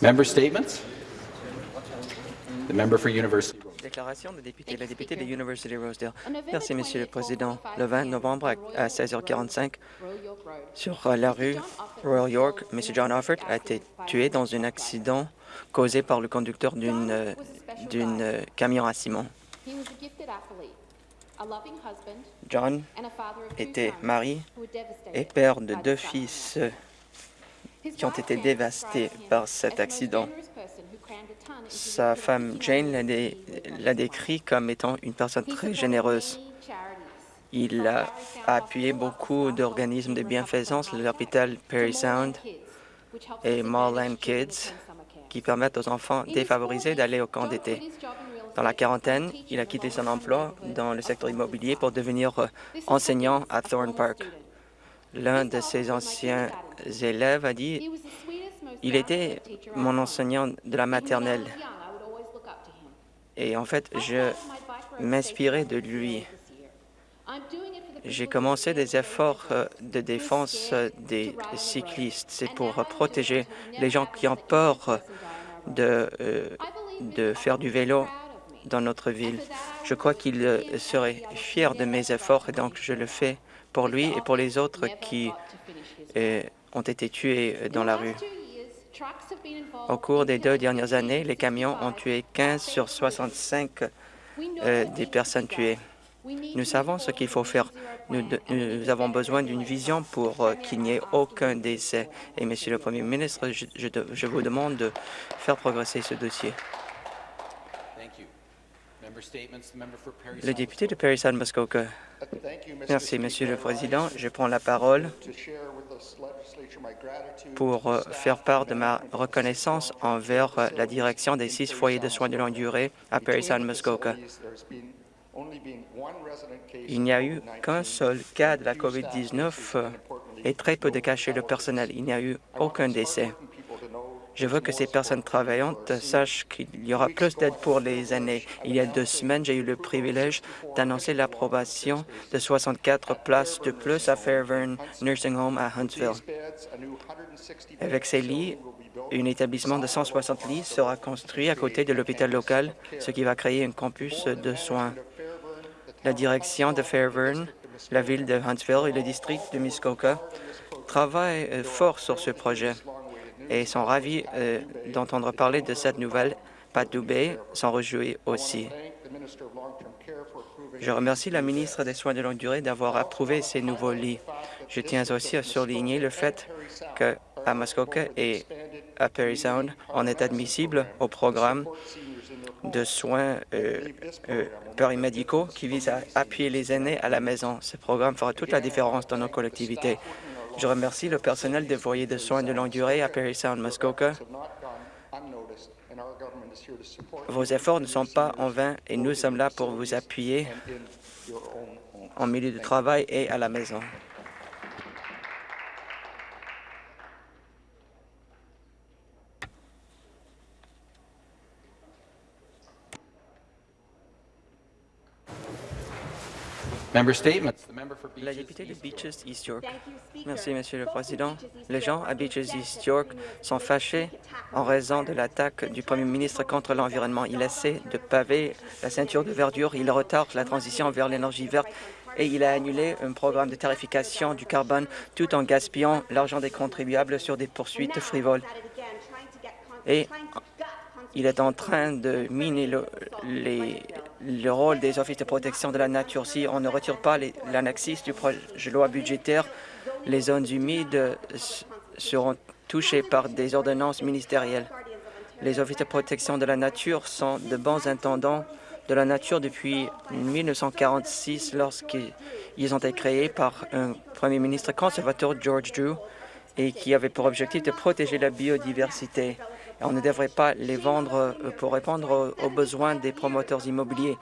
Member statements? The member for University. Déclaration de député. La députée de University Rosedale. Merci, Monsieur le Président. Le 20 novembre à 16h45, sur la rue Royal York, M. John Offord a été tué dans un accident causé par le conducteur d'une d'une camion à ciment. John était mari et père de deux fils qui ont été dévastés par cet accident. Sa femme Jane l'a dé décrit comme étant une personne très généreuse. Il a appuyé beaucoup d'organismes de bienfaisance, l'hôpital Perry Sound et Marland Kids, qui permettent aux enfants défavorisés d'aller au camp d'été. Dans la quarantaine, il a quitté son emploi dans le secteur immobilier pour devenir euh, enseignant à Thorne Park. L'un de ses anciens élèves a dit « Il était mon enseignant de la maternelle. Et en fait, je m'inspirais de lui. J'ai commencé des efforts euh, de défense euh, des cyclistes. C'est pour protéger les gens qui ont peur de, de faire du vélo dans notre ville. Je crois qu'il serait fier de mes efforts et donc je le fais pour lui et pour les autres qui euh, ont été tués dans la rue. Au cours des deux dernières années, les camions ont tué 15 sur 65 euh, des personnes tuées. Nous savons ce qu'il faut faire. Nous, avons besoin d'une vision pour euh, qu'il n'y ait aucun décès. Et, Monsieur le Premier ministre, je, je vous demande de faire progresser ce dossier. Le député de Perry Sound Muskoka. Merci, Monsieur le Président. Je prends la parole pour euh, faire part de ma reconnaissance envers euh, la direction des six foyers de soins de longue durée à Perry Sound Muskoka. Il n'y a eu qu'un seul cas de la COVID-19 euh, et très peu de cas chez le personnel. Il n'y a eu aucun décès. Je veux que ces personnes travaillantes sachent qu'il y aura plus d'aide pour les années. Il y a deux semaines, j'ai eu le privilège d'annoncer l'approbation de 64 places de plus à Fairburn Nursing Home à Huntsville. Avec ces lits, un établissement de 160 lits sera construit à côté de l'hôpital local, ce qui va créer un campus de soins. La direction de Fairburn, la ville de Huntsville et le district de Muskoka travaillent fort sur ce projet et sont ravis euh, d'entendre parler de cette nouvelle. Pat Dubé s'en réjouit aussi. Je remercie la ministre des Soins de longue durée d'avoir approuvé ces nouveaux lits. Je tiens aussi à souligner le fait qu'à Muskoka et à Perry Sound, on est admissible au programme de soins euh, euh, périmédicaux qui vise à appuyer les aînés à la maison. Ce programme fera toute la différence dans nos collectivités. Je remercie le personnel des foyers de soins de longue durée à Perry Sound, Muskoka. Vos efforts ne sont pas en vain et nous sommes là pour vous appuyer en milieu de travail et à la maison. La députée de Beaches East York. Merci, Monsieur le Président. Les gens à Beaches East York sont fâchés en raison de l'attaque du Premier ministre contre l'environnement. Il essaie de paver la ceinture de verdure, il retarde la transition vers l'énergie verte et il a annulé un programme de tarification du carbone tout en gaspillant l'argent des contribuables sur des poursuites frivoles. Et il est en train de miner le, le rôle des offices de protection de la nature. Si on ne retire pas l'annexis du projet de loi budgétaire, les zones humides seront touchées par des ordonnances ministérielles. Les offices de protection de la nature sont de bons intendants de la nature depuis 1946 lorsqu'ils ont été créés par un premier ministre conservateur, George Drew, et qui avait pour objectif de protéger la biodiversité on ne devrait pas les vendre euh, pour répondre aux besoins des promoteurs immobiliers.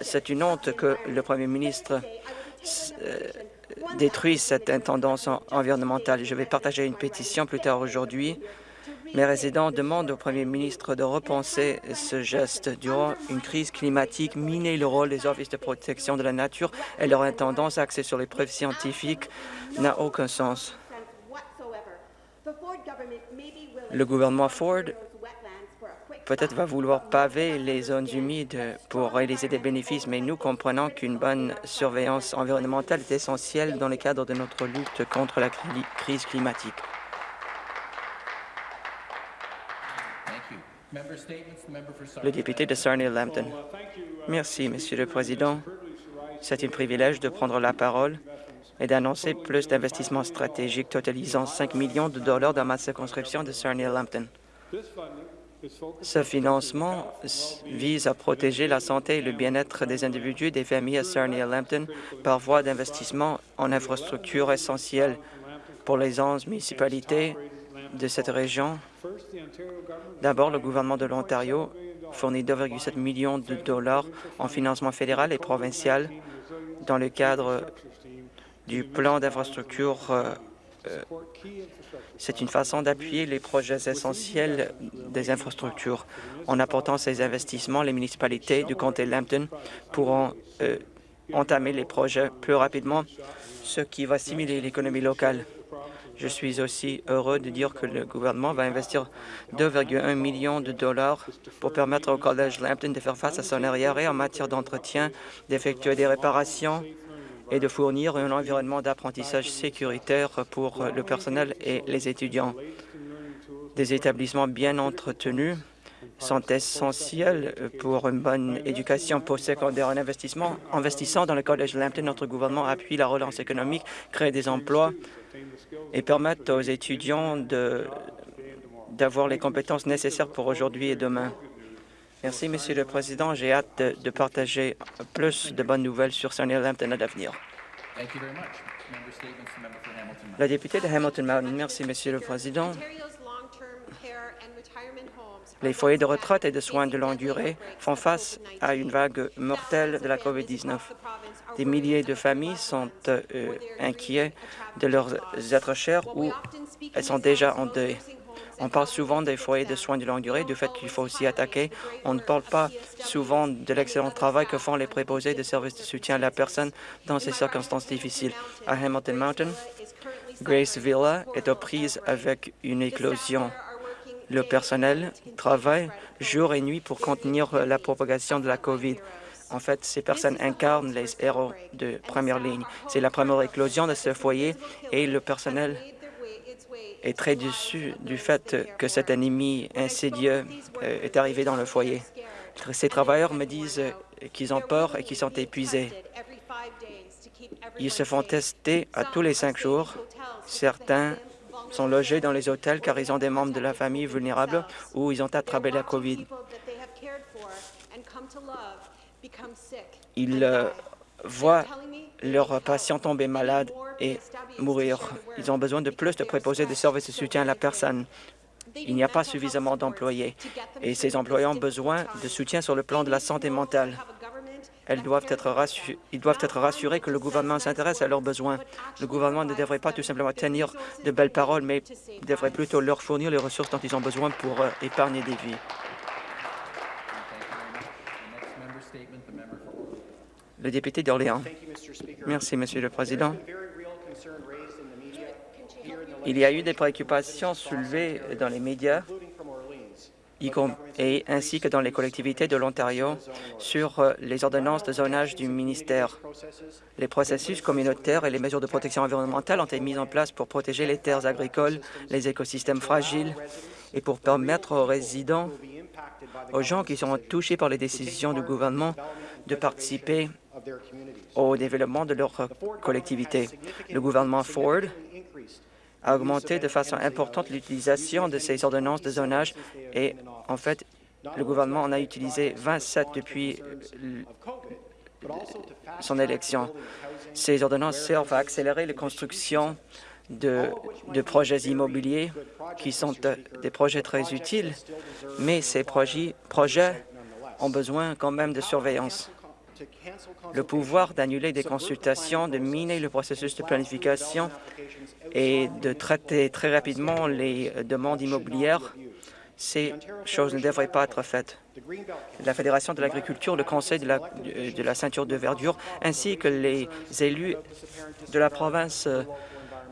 C'est une honte que le Premier ministre euh, détruise cette tendance environnementale. Je vais partager une pétition plus tard aujourd'hui Mes résidents demandent au premier ministre de repenser ce geste. Durant une crise climatique, miner le rôle des offices de protection de la nature et leur intendance axée sur les preuves scientifiques n'a aucun sens. Le gouvernement Ford peut-être va vouloir paver les zones humides pour réaliser des bénéfices, mais nous comprenons qu'une bonne surveillance environnementale est essentielle dans le cadre de notre lutte contre la cri- crise climatique. Le député de Sarnia-Lambton. Merci, Monsieur le Président. C'est un privilège de prendre la parole et d'annoncer plus d'investissements stratégiques totalisant 5 millions de dollars dans ma circonscription de Sarnia-Lambton. Ce financement vise à protéger la santé et le bien-être des individus et des familles à Sarnia-Lambton par voie d'investissement en infrastructures essentielles pour les 11 municipalités de cette région. D'abord, le gouvernement de l'Ontario fournit 2,7 millions de dollars en financement fédéral et provincial dans le cadre du plan d'infrastructure. euh, euh, C'est une façon d'appuyer les projets essentiels des infrastructures. En apportant ces investissements, les municipalités du comté Lambton pourront euh, entamer les projets plus rapidement, ce qui va stimuler l'économie locale. Je suis aussi heureux de dire que le gouvernement va investir 2,1 millions de dollars pour permettre au Collège Lambton de faire face à son arriéré en matière d'entretien, d'effectuer des réparations et de fournir un environnement d'apprentissage sécuritaire pour le personnel et les étudiants. Des établissements bien entretenus sont essentiels pour une bonne éducation postsecondaire. En investissement, investissant dans le Collège Lambton, notre gouvernement appuie la relance économique, crée des emplois et permettent aux étudiants d'avoir les compétences nécessaires pour aujourd'hui et demain. Merci, Monsieur le Président. J'ai hâte de, de partager plus de bonnes nouvelles sur Sarnia Lambton à l'avenir. La députée de Hamilton Mountain. Merci, Monsieur le Président. Les foyers de retraite et de soins de longue durée font face à une vague mortelle de la COVID-19. Des milliers de familles sont euh, inquiets de leurs êtres chers ou elles sont déjà en deuil. On parle souvent des foyers de soins de longue durée, du fait qu'il faut s'y attaquer. On ne parle pas souvent de l'excellent travail que font les préposés de services de soutien à la personne dans ces circonstances difficiles. À Hamilton Mountain, Grace Villa est aux prises avec une éclosion. Le personnel travaille jour et nuit pour contenir la propagation de la COVID. En fait, ces personnes incarnent les héros de première ligne. C'est la première éclosion de ce foyer et le personnel est très déçu du fait que cet ennemi insidieux euh, est arrivé dans le foyer. Ces travailleurs me disent qu'ils ont peur et qu'ils sont épuisés. Ils se font tester à tous les cinq jours. Certains sont logés dans les hôtels car ils ont des membres de la famille vulnérables ou ils ont attrapé la COVID. Ils euh, voient leurs patients tomber malades et mourir. Ils ont besoin de plus de préposés de services de soutien à la personne. Il n'y a pas suffisamment d'employés et ces employés ont besoin de soutien sur le plan de la santé mentale. Ils doivent être rassurés que le gouvernement s'intéresse à leurs besoins. Le gouvernement ne devrait pas tout simplement tenir de belles paroles, mais devrait plutôt leur fournir les ressources dont ils ont besoin pour euh, épargner des vies. Le député d'Orléans. Merci, Monsieur le Président. Il y a eu des préoccupations soulevées dans les médias et ainsi que dans les collectivités de l'Ontario sur euh, les ordonnances de zonage du ministère. Les processus communautaires et les mesures de protection environnementale ont été mis en place pour protéger les terres agricoles, les écosystèmes fragiles et pour permettre aux résidents, aux gens qui sont touchés par les décisions du gouvernement de participer au développement de leur collectivité. Le gouvernement Ford a augmenté de façon importante l'utilisation de ces ordonnances de zonage et, en fait, le gouvernement en a utilisé 27 depuis son élection. Ces ordonnances servent à accélérer la construction de, de projets immobiliers qui sont euh, des projets très utiles, mais ces projets ont besoin quand même de surveillance. Le pouvoir d'annuler des consultations, de miner le processus de planification et de traiter très rapidement les demandes immobilières ces choses ne devraient pas être faites. La Fédération de l'agriculture, le Conseil de la, ceinture de verdure, ainsi que les élus de la province euh,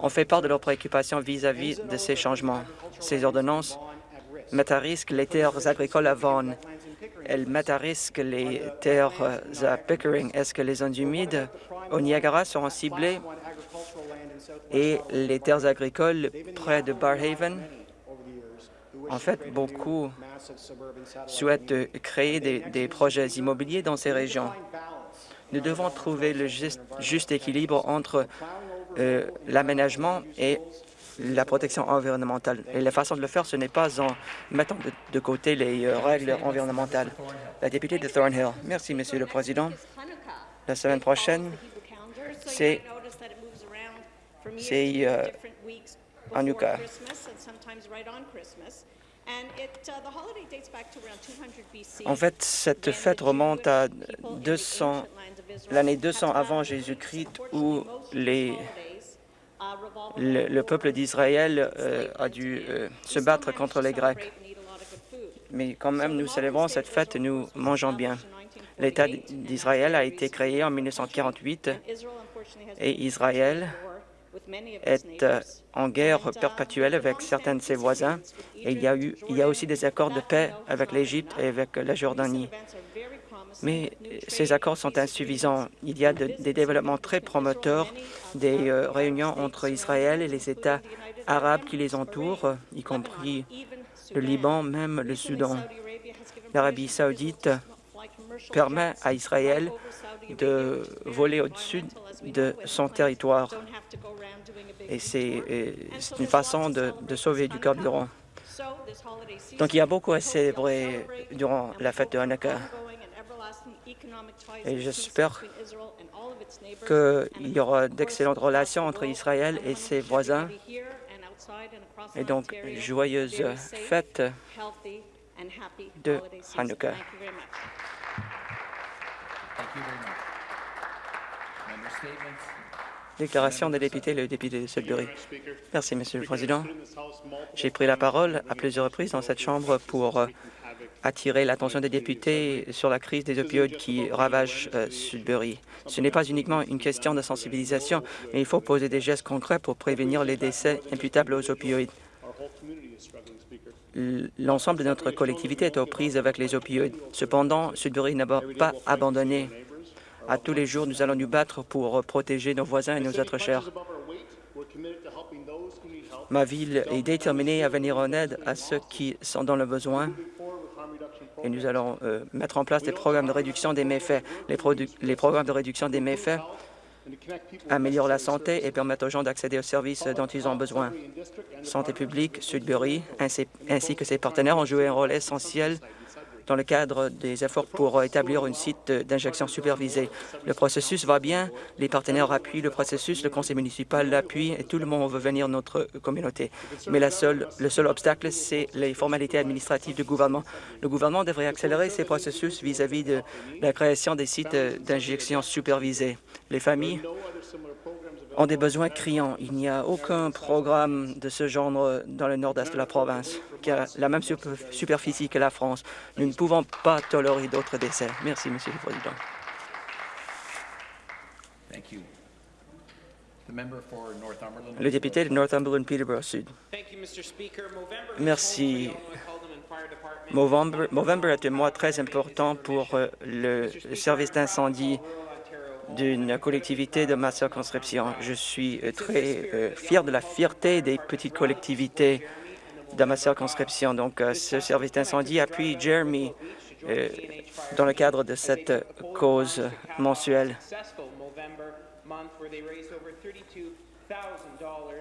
ont fait part de leurs préoccupations vis-à-vis de ces changements. Ces ordonnances mettent à risque les terres agricoles à Vaughan. Elles mettent à risque les terres euh, à Pickering. Est-ce que les zones humides au Niagara seront ciblées? Et les terres agricoles près de Barhaven? En fait, beaucoup souhaitent créer des, projets immobiliers dans ces régions. Nous devons trouver le juste, juste équilibre entre euh, l'aménagement et la protection environnementale. Et la façon de le faire, ce n'est pas en mettant de, côté les euh, règles environnementales. La députée de Thornhill. Merci, Monsieur le Président. La semaine prochaine, c'est euh, Hanukkah. En fait, cette fête remonte à 200 l'année 200 avant Jésus-Christ où les, le, le peuple d'Israël euh, a dû euh, se battre contre les Grecs. Mais quand même, nous célébrons cette fête, nous mangeons bien. L'État d'Israël a été créé en 1948 et Israël est euh, en guerre perpétuelle avec certains de ses voisins. Et il y a, eu, il y a aussi des accords de paix avec l'Égypte et avec la Jordanie. Mais ces accords sont insuffisants. Il y a de, des développements très promoteurs, des euh, réunions entre Israël et les États arabes qui les entourent, y compris le Liban, même le Soudan. L'Arabie saoudite permet à Israël de voler au-dessus de son territoire. Et c'est une façon de, de sauver du carburant. Donc il y a beaucoup à célébrer durant la fête de Hanukkah. Et j'espère qu'il y aura d'excellentes relations entre Israël et ses voisins. Et donc, joyeuses fêtes de Hanouka. Déclaration des députés, le député de Sudbury. Merci, Monsieur le Président. J'ai pris la parole à plusieurs reprises dans cette Chambre pour euh, attirer l'attention des députés sur la crise des opioïdes qui ravage euh, Sudbury. Ce n'est pas uniquement une question de sensibilisation, mais il faut poser des gestes concrets pour prévenir les décès imputables aux opioïdes. L'ensemble de notre collectivité est aux prises avec les opioïdes. Cependant, Sudbury n'a pas abandonné. À tous les jours, nous allons nous battre pour protéger nos voisins et nos êtres chers. Ma ville est déterminée à venir en aide à ceux qui sont dans le besoin et nous allons euh, mettre en place des programmes de réduction des méfaits. Les, programmes de réduction des méfaits améliorent la santé et permettent aux gens d'accéder aux services dont ils ont besoin. Santé publique, Sudbury, ainsi que ses partenaires ont joué un rôle essentiel dans le cadre des efforts pour établir une site d'injection supervisée. Le processus va bien, les partenaires appuient le processus, le conseil municipal l'appuie et tout le monde veut venir notre communauté. Mais la seule, le seul obstacle, c'est les formalités administratives du gouvernement. Le gouvernement devrait accélérer ces processus vis-à-vis de la création des sites d'injection supervisés. Les familles ont des besoins criants. Il n'y a aucun programme de ce genre dans le nord-est de la province qui a la même superficie que la France. Nous ne pouvons pas tolérer d'autres décès. Merci, Monsieur le Président. Le député de Northumberland Peterborough Sud. Merci. Novembre est un mois très important pour euh, le service d'incendie d'une collectivité de ma circonscription. Je suis euh, très euh, fier de la fierté des petites collectivités de ma circonscription. Donc, euh, ce service d'incendie appuie Jeremy dans le cadre de cette cause mensuelle.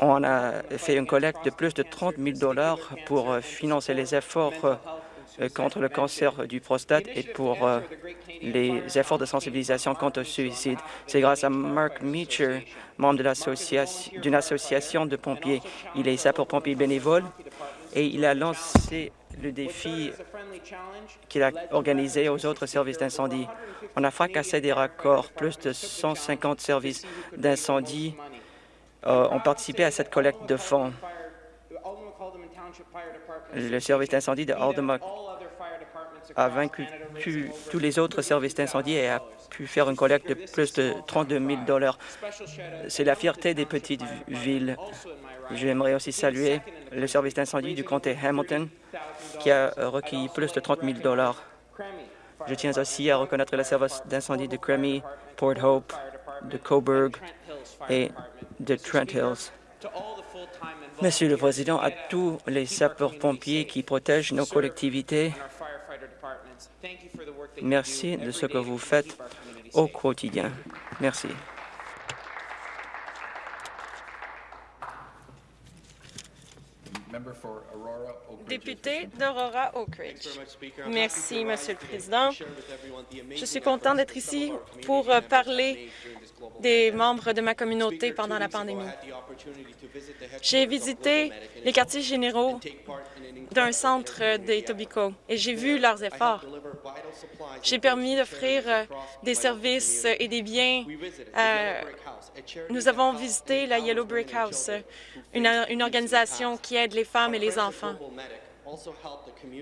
On a fait une collecte de plus de 30 000 dollars pour financer les efforts contre le cancer du prostate et pour euh, les efforts de sensibilisation contre le suicide. C'est grâce à Mark Meacher, membre d'une association de pompiers. Il est sapeur-pompier bénévole et il a lancé le défi qu'il a organisé aux autres services d'incendie. On a fracassé des raccords. Plus de 150 services d'incendie euh, ont participé à cette collecte de fonds. Le service d'incendie de Aldermot a vaincu tous les autres services d'incendie et a pu faire une collecte de plus de 32 000 C'est la fierté des petites vi- villes. J'aimerais aussi saluer le service d'incendie du comté Hamilton qui a recueilli plus de 30 000 Je tiens aussi à reconnaître le service d'incendie de Cremy, Port Hope, de Coburg et de Trent Hills. Monsieur le Président, à tous les sapeurs-pompiers qui protègent nos collectivités, merci de ce que vous faites au quotidien. Merci. Député d'Aurora Oak Ridge. Merci, Monsieur le Président. Je suis content d'être ici pour parler des membres de ma communauté pendant la pandémie. J'ai visité les quartiers généraux d'un centre des Tobico et j'ai vu leurs efforts. J'ai permis d'offrir euh, des services et des biens. euh, nous avons visité la Yellow Brick House, une, organisation qui aide les femmes et les enfants.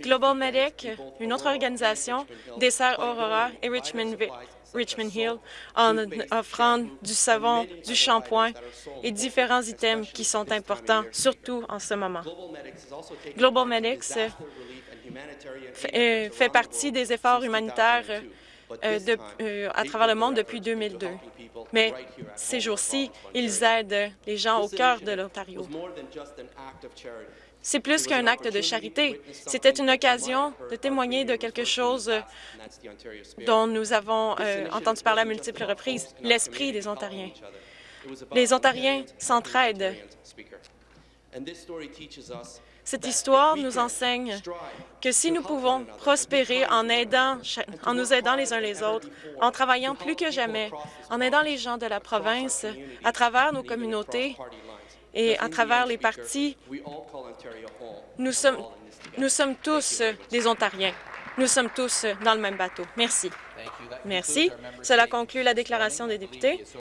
Global Medic, une autre organisation, dessert Aurora et Richmond, Richmond Hill en offrant du savon, du shampoing et différents items qui sont importants, surtout en ce moment. Global Medics fait, euh, fait partie des efforts humanitaires euh, de- euh, à travers le monde depuis 2002. Mais ces jours-ci, ils aident les gens au cœur de l'Ontario. C'est plus qu'un acte de charité. C'était une occasion de témoigner de quelque chose dont nous avons euh, entendu parler à multiples reprises, l'esprit des Ontariens. Les Ontariens s'entraident. Cette histoire nous enseigne que si nous pouvons prospérer en, aidant, cha- en nous aidant les uns les autres, en travaillant plus que jamais, en aidant les gens de la province à travers nos communautés et à travers les partis, nous sommes, nous sommes tous des Ontariens. Nous sommes tous dans le même bateau. Merci. Merci. Cela conclut la déclaration des députés.